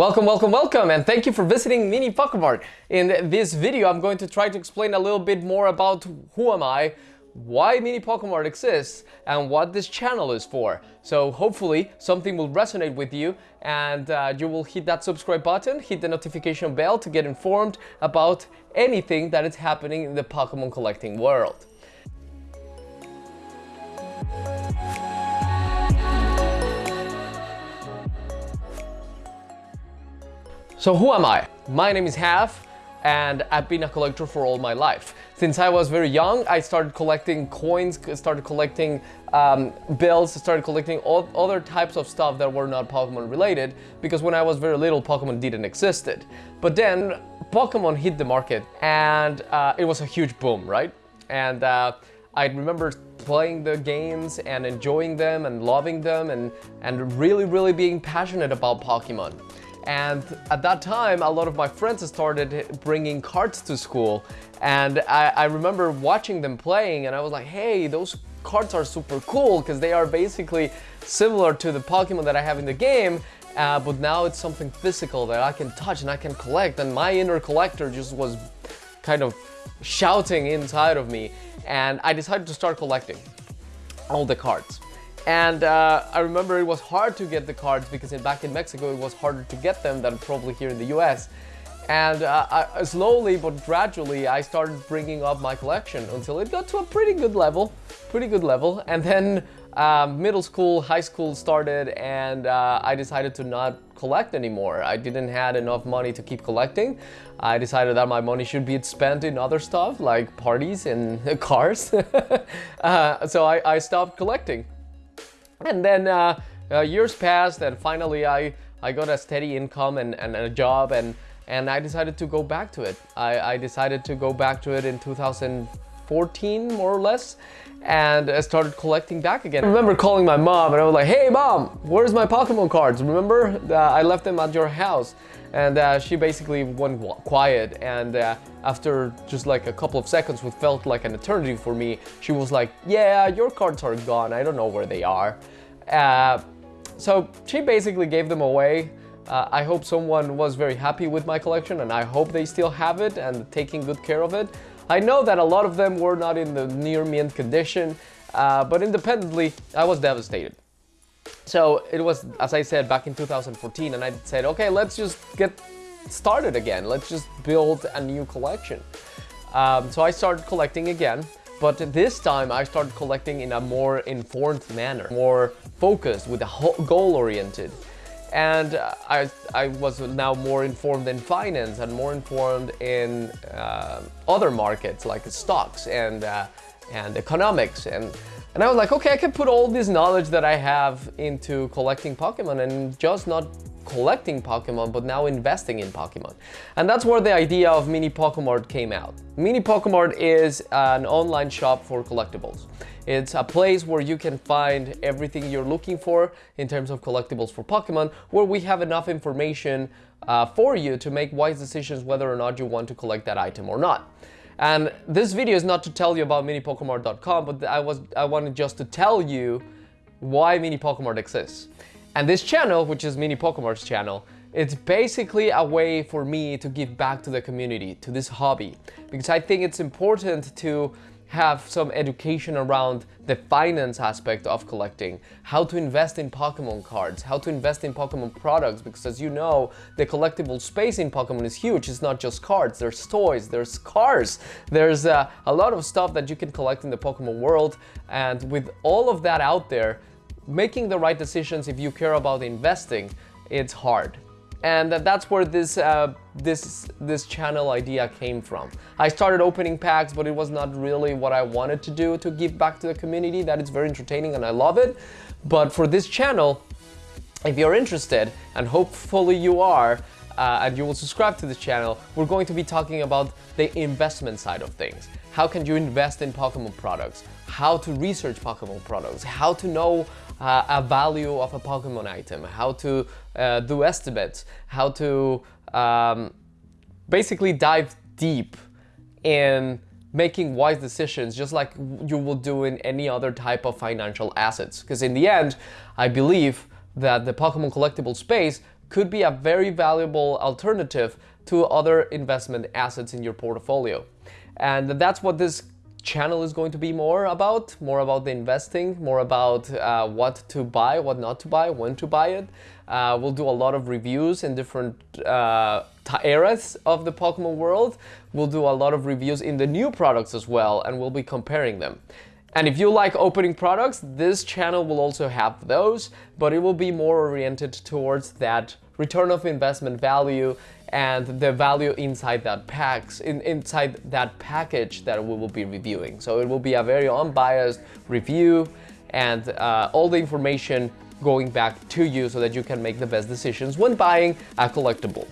Welcome, welcome, welcome, and thank you for visiting Mini Pokemart. In this video, I'm going to try to explain a little bit more about who am I, why Mini Pokemart exists, and what this channel is for. So hopefully something will resonate with you and uh, you will hit that subscribe button, hit the notification bell to get informed about anything that is happening in the Pokemon collecting world. So who am I? My name is Half and I've been a collector for all my life. Since I was very young, I started collecting coins, started collecting um, bills, started collecting all other types of stuff that were not Pokemon related because when I was very little, Pokemon didn't existed. But then Pokemon hit the market and uh, it was a huge boom, right? And uh, I remember playing the games and enjoying them and loving them and, and really, really being passionate about Pokemon. And at that time, a lot of my friends started bringing cards to school. And I, I remember watching them playing and I was like, hey, those cards are super cool because they are basically similar to the Pokemon that I have in the game. Uh, but now it's something physical that I can touch and I can collect. And my inner collector just was kind of shouting inside of me. And I decided to start collecting all the cards. And uh, I remember it was hard to get the cards because in, back in Mexico it was harder to get them than probably here in the US. And uh, I, slowly but gradually I started bringing up my collection until it got to a pretty good level, pretty good level. And then um, middle school, high school started and uh, I decided to not collect anymore. I didn't have enough money to keep collecting. I decided that my money should be spent in other stuff like parties and cars. uh, so I, I stopped collecting. And then uh, uh, years passed and finally I, I got a steady income and, and a job and, and I decided to go back to it. I, I decided to go back to it in 2014 more or less and I started collecting back again. I remember calling my mom and I was like, hey mom, where's my Pokemon cards? Remember uh, I left them at your house and uh, she basically went quiet and uh, after just like a couple of seconds which felt like an eternity for me she was like yeah your cards are gone I don't know where they are uh, so she basically gave them away uh, I hope someone was very happy with my collection and I hope they still have it and taking good care of it I know that a lot of them were not in the near mint condition uh, but independently I was devastated so it was, as I said, back in 2014 and I said, okay, let's just get started again. Let's just build a new collection. Um, so I started collecting again, but this time I started collecting in a more informed manner, more focused, with a goal-oriented. And I, I was now more informed in finance and more informed in uh, other markets like stocks and, uh, and economics. And and I was like, okay, I can put all this knowledge that I have into collecting Pokemon and just not collecting Pokemon, but now investing in Pokemon. And that's where the idea of Mini Pokemart came out. Mini Pokemart is an online shop for collectibles. It's a place where you can find everything you're looking for in terms of collectibles for Pokemon, where we have enough information uh, for you to make wise decisions whether or not you want to collect that item or not. And this video is not to tell you about minipokemart.com, but I was I wanted just to tell you why Mini Pokemart exists. And this channel, which is Mini Pokemon's channel, it's basically a way for me to give back to the community, to this hobby, because I think it's important to have some education around the finance aspect of collecting, how to invest in Pokemon cards, how to invest in Pokemon products, because as you know, the collectible space in Pokemon is huge. It's not just cards, there's toys, there's cars, there's uh, a lot of stuff that you can collect in the Pokemon world. And with all of that out there, making the right decisions if you care about investing, it's hard and that's where this uh, this this channel idea came from. I started opening packs, but it was not really what I wanted to do to give back to the community. That is very entertaining and I love it. But for this channel, if you're interested, and hopefully you are, uh, and you will subscribe to this channel, we're going to be talking about the investment side of things. How can you invest in Pokemon products? How to research Pokemon products? How to know uh, a value of a Pokemon item? How to uh, do estimates? How to um, basically dive deep in making wise decisions just like you will do in any other type of financial assets. Because in the end, I believe that the Pokemon collectible space could be a very valuable alternative to other investment assets in your portfolio. And that's what this channel is going to be more about, more about the investing, more about uh, what to buy, what not to buy, when to buy it. Uh, we'll do a lot of reviews in different uh, eras of the Pokemon world. We'll do a lot of reviews in the new products as well, and we'll be comparing them. And if you like opening products, this channel will also have those, but it will be more oriented towards that return of investment value and the value inside that packs in, inside that package that we will be reviewing. So it will be a very unbiased review and uh, all the information going back to you so that you can make the best decisions when buying a collectible.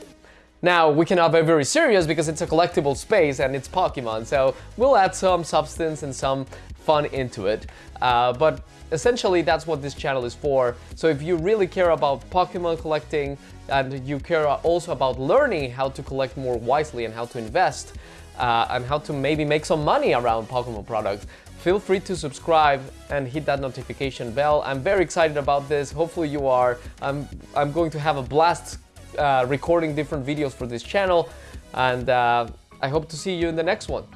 Now, we cannot be very serious because it's a collectible space and it's Pokemon, so we'll add some substance and some fun into it. Uh, but essentially, that's what this channel is for. So if you really care about Pokemon collecting and you care also about learning how to collect more wisely and how to invest uh, and how to maybe make some money around Pokemon products, feel free to subscribe and hit that notification bell. I'm very excited about this. Hopefully you are. I'm, I'm going to have a blast uh, recording different videos for this channel and uh, I hope to see you in the next one.